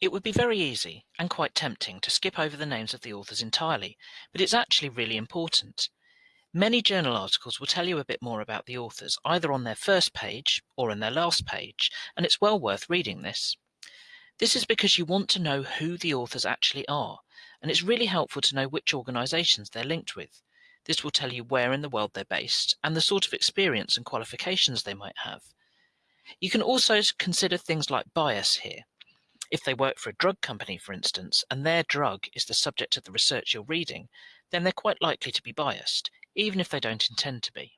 It would be very easy, and quite tempting, to skip over the names of the authors entirely, but it's actually really important. Many journal articles will tell you a bit more about the authors, either on their first page or in their last page, and it's well worth reading this. This is because you want to know who the authors actually are, and it's really helpful to know which organisations they're linked with. This will tell you where in the world they're based and the sort of experience and qualifications they might have. You can also consider things like bias here. If they work for a drug company, for instance, and their drug is the subject of the research you're reading, then they're quite likely to be biased, even if they don't intend to be.